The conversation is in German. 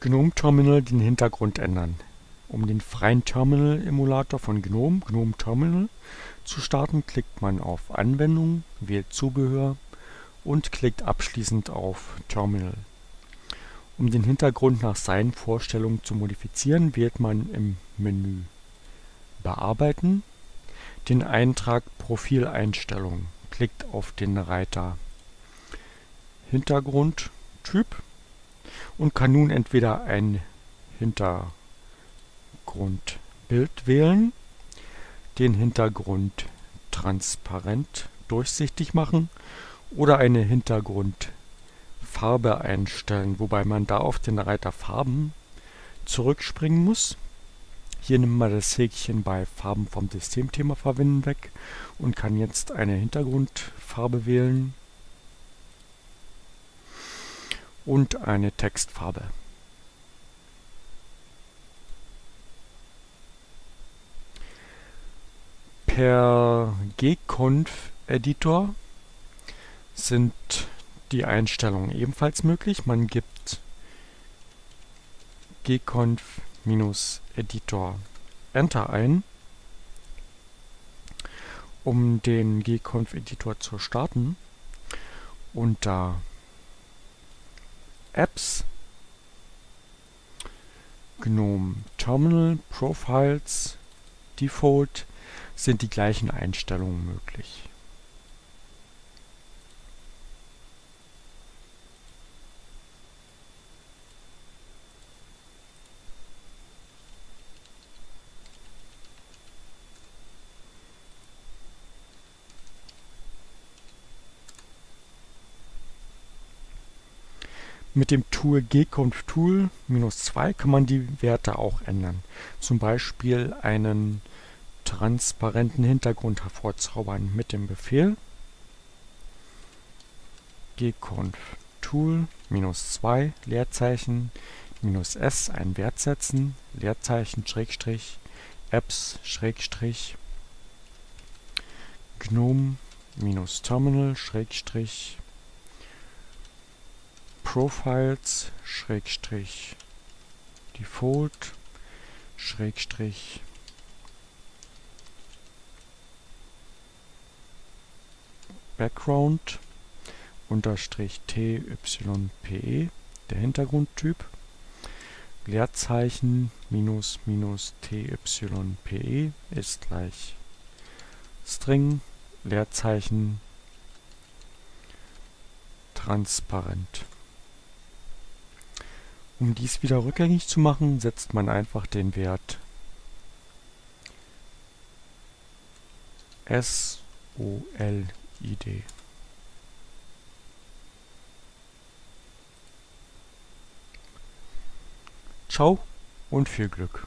GNOME Terminal den Hintergrund ändern. Um den freien Terminal-Emulator von GNOME, GNOME Terminal, zu starten, klickt man auf Anwendung, wählt Zubehör und klickt abschließend auf Terminal. Um den Hintergrund nach seinen Vorstellungen zu modifizieren, wählt man im Menü Bearbeiten den Eintrag Profileinstellungen, klickt auf den Reiter Hintergrundtyp und kann nun entweder ein Hintergrundbild wählen, den Hintergrund transparent durchsichtig machen oder eine Hintergrundfarbe einstellen, wobei man da auf den Reiter Farben zurückspringen muss. Hier nimmt man das Häkchen bei Farben vom Systemthema verwenden weg und kann jetzt eine Hintergrundfarbe wählen und eine Textfarbe. Per gconf-Editor sind die Einstellungen ebenfalls möglich. Man gibt gconf-editor Enter ein. Um den gconf-Editor zu starten, unter Apps, GNOME Terminal, Profiles, Default sind die gleichen Einstellungen möglich. Mit dem Tool gconf-tool-2 kann man die Werte auch ändern. Zum Beispiel einen transparenten Hintergrund hervorzaubern mit dem Befehl gconf-tool-2 Leerzeichen -s einen Wert setzen, Leerzeichen Schrägstrich apps Schrägstrich gnome-terminal Schrägstrich Profiles Schrägstrich Default Schrägstrich Background unterstrich TYPE der Hintergrundtyp Leerzeichen minus minus TYPE ist gleich String Leerzeichen transparent um dies wieder rückgängig zu machen, setzt man einfach den Wert SOLID. Ciao und viel Glück!